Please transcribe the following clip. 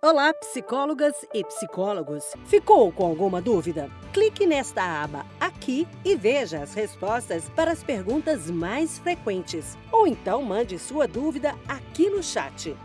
Olá, psicólogas e psicólogos! Ficou com alguma dúvida? Clique nesta aba aqui e veja as respostas para as perguntas mais frequentes. Ou então mande sua dúvida aqui no chat.